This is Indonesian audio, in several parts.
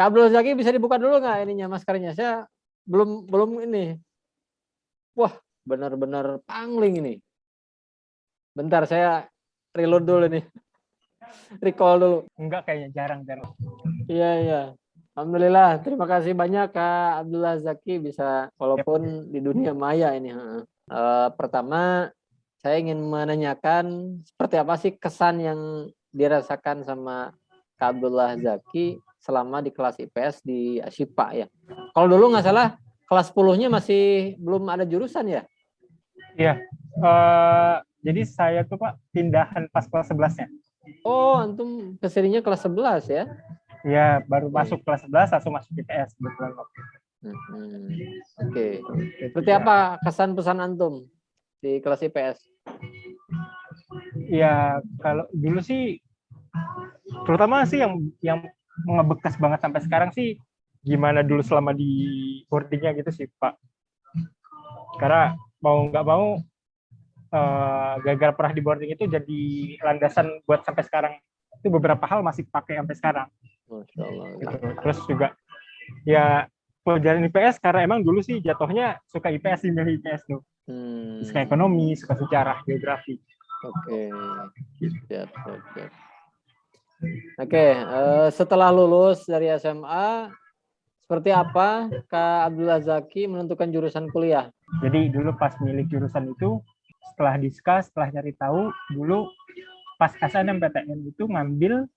Kak Abdul Zaki bisa dibuka dulu nggak ininya maskernya? Saya belum belum ini. Wah, benar-benar pangling ini. Bentar saya reload dulu nih. Recall dulu. Enggak kayaknya jarang-jarang. Iya, iya. Alhamdulillah, terima kasih banyak Kak Abdullah Zaki bisa walaupun di dunia maya ini. Uh, pertama, saya ingin menanyakan seperti apa sih kesan yang dirasakan sama Kak Abdullah Zaki selama di kelas IPS di Ashipa ya. Kalau dulu nggak salah kelas 10-nya masih belum ada jurusan ya? Iya. Uh, jadi saya tuh Pak pindahan pas kelas 11-nya. Oh, antum ke sininya kelas 11 ya? Iya, baru masuk kelas 11 langsung masuk IPS kebetulan waktu itu. Hmm, Oke. Okay. Seperti apa kesan pesan antum di kelas IPS? Ya, kalau dulu sih terutama sih yang yang ngebekas banget sampai sekarang sih gimana dulu selama di boardingnya gitu sih Pak. Karena mau nggak mau uh, gara-gara pernah di boarding itu jadi landasan buat sampai sekarang itu beberapa hal masih pakai sampai sekarang. Masya Allah. Gitu. Terus juga ya pelajaran IPS karena emang dulu sih jatuhnya suka IPS sih milih IPS tuh. Hmm. Suka ekonomi, suka sejarah, geografi. Oke. Okay. Siap, siap, siap. Oke, okay, uh, eh, setelah lulus dari SMA, seperti apa Kak Abdullah Zaki menentukan jurusan kuliah? Jadi dulu pas milih jurusan itu, setelah diskus, setelah nyari tahu, dulu pas SNMPTN itu ngambil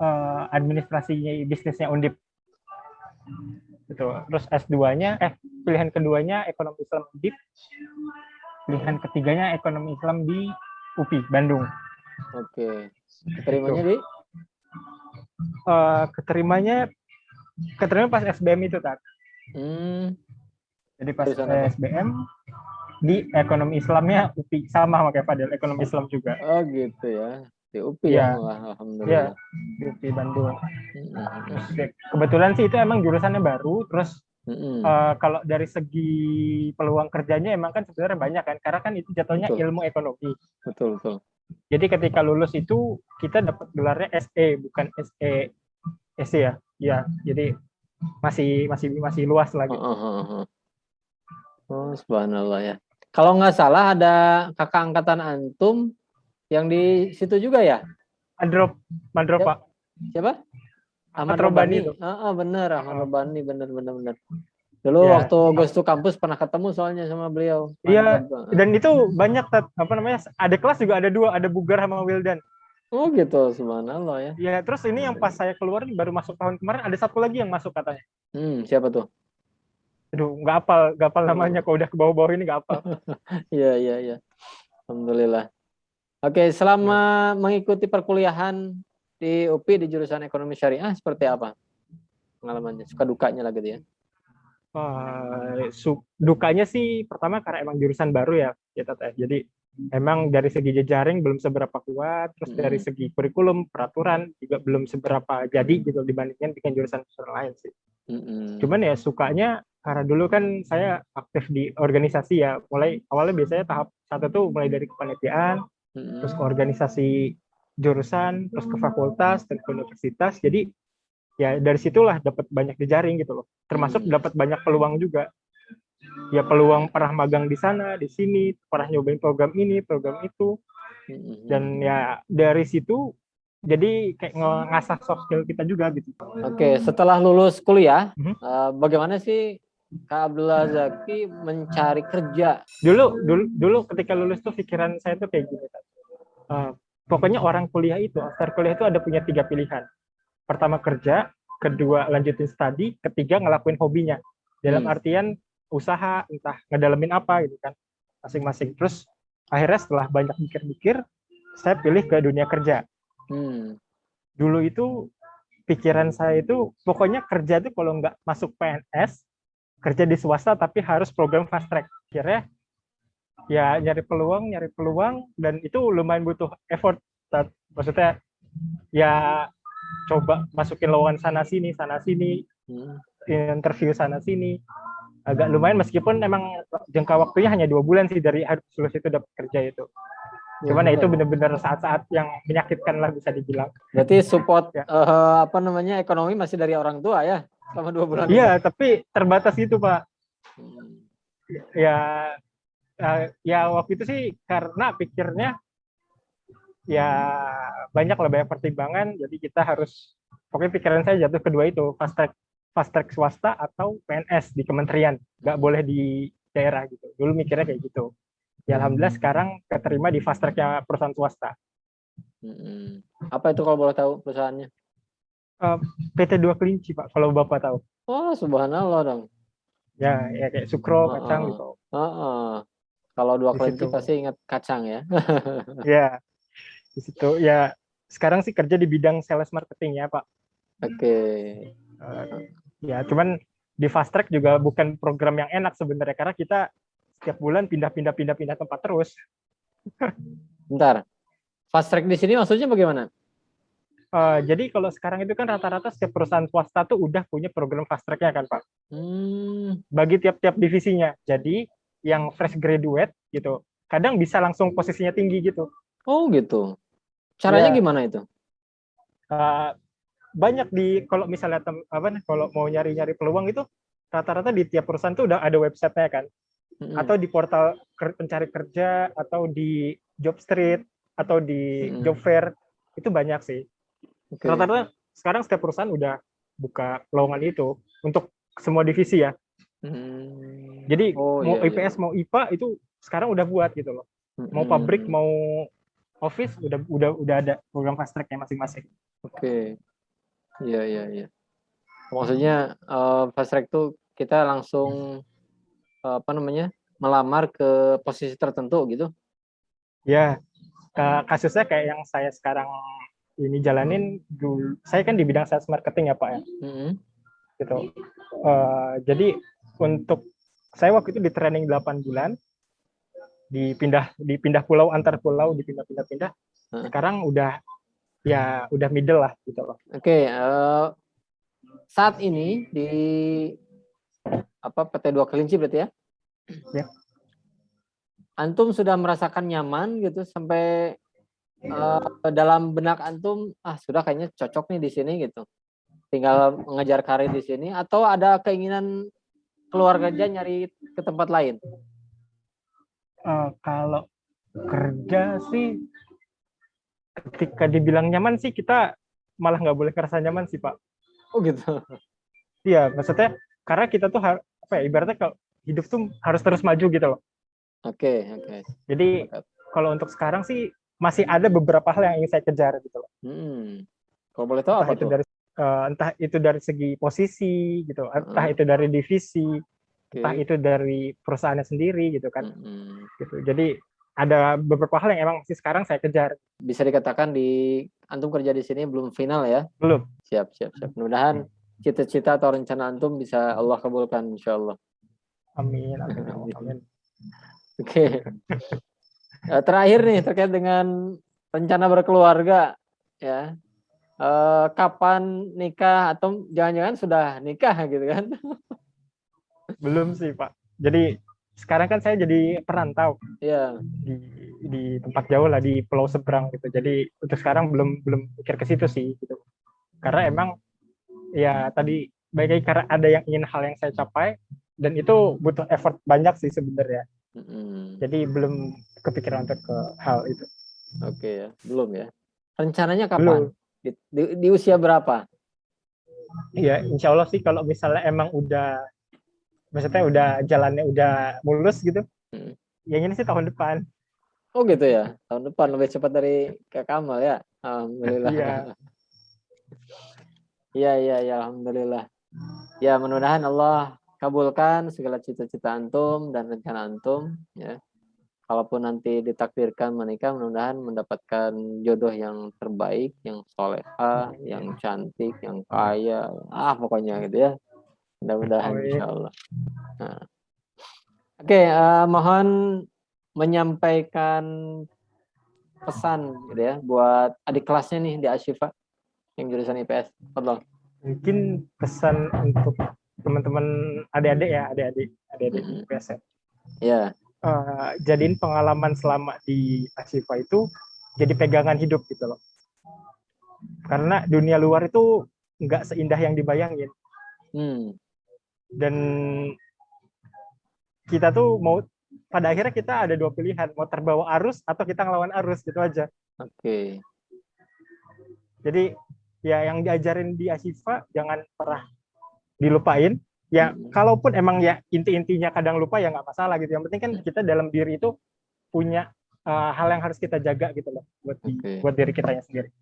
uh, administrasinya bisnisnya Undip. Gitu. Terus S2-nya, eh pilihan keduanya ekonomi Islam Undip, pilihan ketiganya ekonomi Islam di UPI Bandung. Oke. Keterimanya di uh, keterimanya keterima pas SBM itu tak hmm. jadi pas SBM di ekonomi Islamnya UPI sama kayak Fadil ekonomi Islam juga oh gitu ya di UPI ya, ya alhamdulillah ya, di UPI Bandung hmm. terus, ya, kebetulan sih itu emang jurusannya baru terus Mm-hmm. Uh, kalau dari segi peluang kerjanya emang kan sebenarnya banyak kan karena kan itu jatuhnya betul. ilmu ekonomi. Betul betul. Jadi ketika lulus itu kita dapat gelarnya SE bukan SE SE ya. Ya, jadi masih masih masih luas lagi. Uh, uh, uh. Oh, subhanallah ya. Kalau nggak salah ada kakak angkatan antum yang di situ juga ya? Androp, Mandrop, Pak. Siapa? Ahmad Robani. Ah, ah, bener, Ahmad Robani, bener, bener, bener. Dulu ya. waktu Ghost to Campus pernah ketemu soalnya sama beliau. Iya, dan itu banyak apa namanya? Ada kelas juga ada dua, ada Bugar sama Wildan. Oh gitu, subhanallah ya. Iya, terus ini yang pas saya keluar baru masuk tahun kemarin ada satu lagi yang masuk katanya. Hmm, siapa tuh? Aduh, nggak apal, nggak apal namanya. Kalau udah ke bawah-bawah ini nggak apal. Iya, iya, iya. Alhamdulillah. Oke, selama ya. mengikuti perkuliahan di UPI di jurusan ekonomi syariah seperti apa pengalamannya? Suka dukanya lah gitu ya? Uh, dukanya sih pertama karena emang jurusan baru ya ya teteh jadi emang dari segi jejaring belum seberapa kuat terus dari segi kurikulum peraturan juga belum seberapa jadi gitu dibandingkan dengan jurusan-jurusan lain sih mm-hmm. cuman ya sukanya karena dulu kan saya aktif di organisasi ya mulai awalnya biasanya tahap satu tuh mulai dari kepanitiaan mm-hmm. terus ke organisasi jurusan terus ke fakultas dan ke universitas jadi ya dari situlah dapat banyak jejaring gitu loh termasuk hmm. dapat banyak peluang juga ya peluang pernah magang di sana di sini pernah nyobain program ini program itu hmm. dan ya dari situ jadi kayak ngasah soft skill kita juga gitu. Oke, setelah lulus kuliah, hmm. uh, bagaimana sih Kak Abdullah Zaki mencari kerja? Dulu, dulu, dulu ketika lulus tuh pikiran saya tuh kayak gini. Uh, pokoknya orang kuliah itu, after kuliah itu ada punya tiga pilihan pertama kerja, kedua lanjutin studi, ketiga ngelakuin hobinya. Dalam hmm. artian usaha, entah ngedalemin apa gitu kan, masing-masing. Terus akhirnya setelah banyak mikir-mikir, saya pilih ke dunia kerja. Hmm. Dulu itu pikiran saya itu pokoknya kerja itu kalau nggak masuk PNS, kerja di swasta tapi harus program fast track. Akhirnya ya nyari peluang, nyari peluang dan itu lumayan butuh effort. Maksudnya ya coba masukin lowongan sana sini sana sini hmm. interview sana sini agak lumayan meskipun memang jangka waktunya hanya dua bulan sih dari harus lulus itu dapat kerja itu Cuman ya itu benar-benar saat-saat yang menyakitkan lah bisa dibilang. Berarti support ya. uh, apa namanya ekonomi masih dari orang tua ya selama dua bulan. Iya, tapi terbatas itu pak. Hmm. Ya, uh, ya waktu itu sih karena pikirnya ya banyak lah banyak pertimbangan, jadi kita harus pokoknya pikiran saya jatuh kedua itu fast track fast track swasta atau PNS di kementerian, nggak boleh di daerah gitu. Dulu mikirnya kayak gitu. Ya alhamdulillah sekarang keterima di fast tracknya perusahaan swasta. Hmm. Apa itu kalau boleh tahu perusahaannya? Uh, PT Dua Kelinci Pak, kalau Bapak tahu. Oh subhanallah dong. Ya, ya kayak sukro, oh, kacang gitu. Oh, oh. Kalau Dua Kelinci pasti ingat kacang ya. ya, di situ ya sekarang sih kerja di bidang sales marketing ya Pak. Oke. Okay. Uh, ya cuman di fast track juga bukan program yang enak sebenarnya karena kita setiap bulan pindah-pindah pindah-pindah tempat terus. Bentar. Fast track di sini maksudnya bagaimana? Uh, jadi kalau sekarang itu kan rata-rata setiap perusahaan swasta tuh udah punya program fast track-nya kan Pak. Hmm. Bagi tiap-tiap divisinya. Jadi yang fresh graduate gitu, kadang bisa langsung posisinya tinggi gitu. Oh gitu. Caranya ya. gimana itu? Uh, banyak di kalau misalnya tem, apa nih kalau mau nyari-nyari peluang itu rata-rata di tiap perusahaan tuh udah ada websitenya kan hmm. atau di portal pencari kerja atau di job street atau di hmm. job fair itu banyak sih rata-rata okay. sekarang setiap perusahaan udah buka lowongan itu untuk semua divisi ya hmm. jadi oh, mau iya, IPS iya. mau IPA itu sekarang udah buat gitu loh mau pabrik mau office udah udah udah ada program fast tracknya masing-masing oke okay. Iya iya iya. Maksudnya uh, fast track tuh kita langsung uh, apa namanya melamar ke posisi tertentu gitu? Ya, kasusnya kayak yang saya sekarang ini jalanin dulu. Saya kan di bidang sales marketing ya pak ya. Mm -hmm. Gitu. Uh, jadi untuk saya waktu itu di training 8 bulan, dipindah dipindah pulau antar pulau dipindah-pindah-pindah. Sekarang udah ya udah middle lah gitu loh. Oke, okay, uh, eh, saat ini di apa PT Dua Kelinci berarti ya? Ya. Antum sudah merasakan nyaman gitu sampai uh, dalam benak antum ah sudah kayaknya cocok nih di sini gitu. Tinggal mengejar karir di sini atau ada keinginan keluar kerja nyari ke tempat lain? Uh, kalau kerja sih ketika dibilang nyaman sih kita malah nggak boleh kerasa nyaman sih pak. Oh gitu. Iya maksudnya karena kita tuh apa ya ibaratnya kalau hidup tuh harus terus maju gitu loh. Oke okay, oke. Okay. Jadi kalau untuk sekarang sih masih ada beberapa hal yang ingin saya kejar gitu loh. Hmm. Kalau boleh tahu entah apa itu tuh? dari uh, entah itu dari segi posisi gitu, entah hmm. itu dari divisi, okay. entah itu dari perusahaannya sendiri gitu kan. Hmm. Gitu. Jadi ada beberapa hal yang emang masih sekarang saya kejar. Bisa dikatakan di antum kerja di sini belum final ya? Belum. Siap, siap, siap. Mudah-mudahan cita-cita atau rencana antum bisa Allah kabulkan insya Allah. Amin. Amin. amin. Oke. Okay. Eh, terakhir nih terkait dengan rencana berkeluarga ya. Uh, kapan nikah atau jangan-jangan sudah nikah gitu kan? Belum sih Pak. Jadi sekarang kan saya jadi perantau yeah. di di tempat jauh lah di pulau seberang gitu. Jadi untuk sekarang belum belum pikir ke situ sih gitu. Karena emang ya tadi baik karena ada yang ingin hal yang saya capai dan itu butuh effort banyak sih sebenarnya. Mm-hmm. jadi belum kepikiran untuk ke hal itu. Oke okay, ya belum ya. Rencananya kapan? Di, di, di usia berapa? Iya, insya Allah sih kalau misalnya emang udah maksudnya udah jalannya udah mulus gitu. Hmm. yang ini sih tahun depan. Oh gitu ya? Tahun depan lebih cepat dari Kak Kamal ya? Alhamdulillah. Iya. Iya iya ya, alhamdulillah. Ya mudah-mudahan Allah kabulkan segala cita-cita antum dan rencana antum ya. Kalaupun nanti ditakdirkan menikah mudah-mudahan mendapatkan jodoh yang terbaik yang soleha yang cantik yang kaya. Ah pokoknya gitu ya Mudah-mudahan insya Allah. Nah. Oke, okay, uh, eh, mohon menyampaikan pesan gitu ya buat adik kelasnya nih di Asyifa yang jurusan IPS. Tolong. Mungkin pesan untuk teman-teman adik-adik ya, adik-adik, adik-adik IPS ya. Ya. uh, jadiin pengalaman selama di Asifa itu jadi pegangan hidup gitu loh. Karena dunia luar itu nggak seindah yang dibayangin. Hmm. Dan kita tuh mau pada akhirnya kita ada dua pilihan, mau terbawa arus atau kita ngelawan arus gitu aja. Oke. Okay. Jadi ya yang diajarin di Asifa jangan pernah dilupain. Ya hmm. kalaupun emang ya inti-intinya kadang lupa ya nggak masalah gitu. Yang penting kan kita dalam diri itu punya uh, hal yang harus kita jaga gitu loh buat di, okay. buat diri kita sendiri.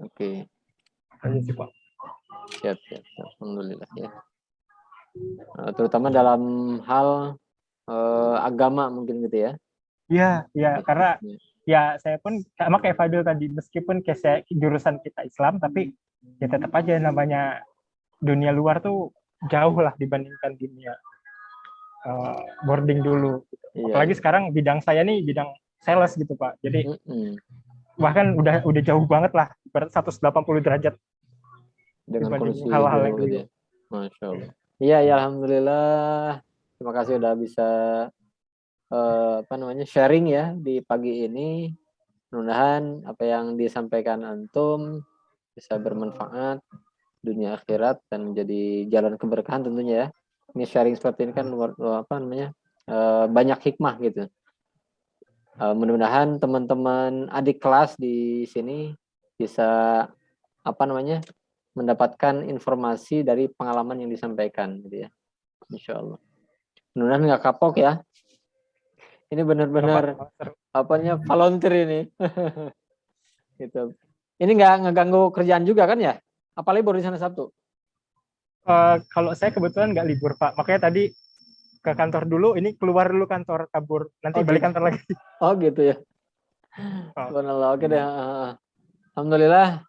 Oke. Okay. Sih Pak. Siap, siap, siap. Alhamdulillah ya. Uh, terutama dalam hal uh, agama mungkin gitu ya. Iya, iya karena ya saya pun sama kayak Fadil tadi meskipun kayak saya, jurusan kita Islam tapi ya tetap aja namanya dunia luar tuh jauh lah dibandingkan dunia uh, boarding dulu. Iya. Apalagi sekarang bidang saya nih bidang sales gitu Pak. Jadi mm -hmm. bahkan udah udah jauh banget lah, berat 180 derajat dengan kondisi hal-hal yang gitu ya. Masya Allah. Iya, ya alhamdulillah. Terima kasih udah bisa uh, apa namanya sharing ya di pagi ini. Mudah-mudahan apa yang disampaikan antum bisa bermanfaat dunia akhirat dan menjadi jalan keberkahan tentunya ya. Ini sharing seperti ini kan luar, luar apa namanya uh, banyak hikmah gitu. Uh, mudah-mudahan teman-teman adik kelas di sini bisa apa namanya mendapatkan informasi dari pengalaman yang disampaikan gitu ya. Insya Allah. Mudah-mudahan nggak kapok ya. Ini benar-benar apanya volunteer ini. gitu. Ini nggak ngeganggu kerjaan juga kan ya? Apalagi baru di sana Sabtu. Uh, kalau saya kebetulan nggak libur Pak, makanya tadi ke kantor dulu, ini keluar dulu kantor, kabur, nanti oh, balik gitu. kantor lagi. Oh gitu ya. Oh. Oke deh. Alhamdulillah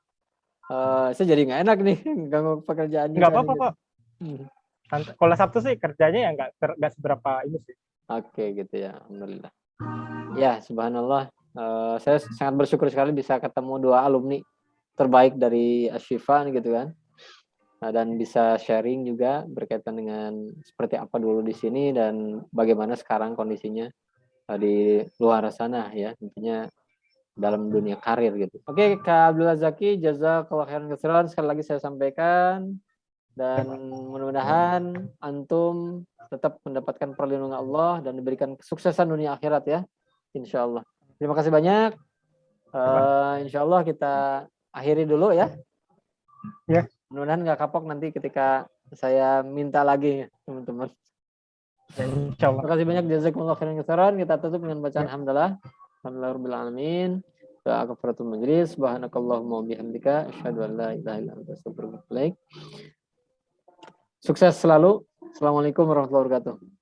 Uh, saya jadi nggak enak nih ganggu pekerjaan. Nggak apa-apa kok. Hmm. Kalau Sabtu sih kerjanya ya nggak nggak seberapa ini sih. Oke okay, gitu ya, alhamdulillah. Ya, subhanallah. Uh, saya sangat bersyukur sekali bisa ketemu dua alumni terbaik dari Ashifa gitu kan. Nah, dan bisa sharing juga berkaitan dengan seperti apa dulu di sini dan bagaimana sekarang kondisinya di luar sana ya. Tentunya dalam dunia karir gitu. Oke, Kak Abdullah Zaki, jazakallah khairan katsiran sekali lagi saya sampaikan dan mudah-mudahan antum tetap mendapatkan perlindungan Allah dan diberikan kesuksesan dunia akhirat ya. Insya Allah. Terima kasih banyak. Uh, insya Allah kita akhiri dulu ya. Ya. Mudah-mudahan nggak kapok nanti ketika saya minta lagi teman-teman. Terima kasih banyak jazakumullah khairan katsiran. Kita tutup dengan bacaan ya. alhamdulillah. Doa kafaratul majlis. Subhanakallahumma bihamdika an la ilaha illa anta Sukses selalu. Assalamualaikum warahmatullahi wabarakatuh.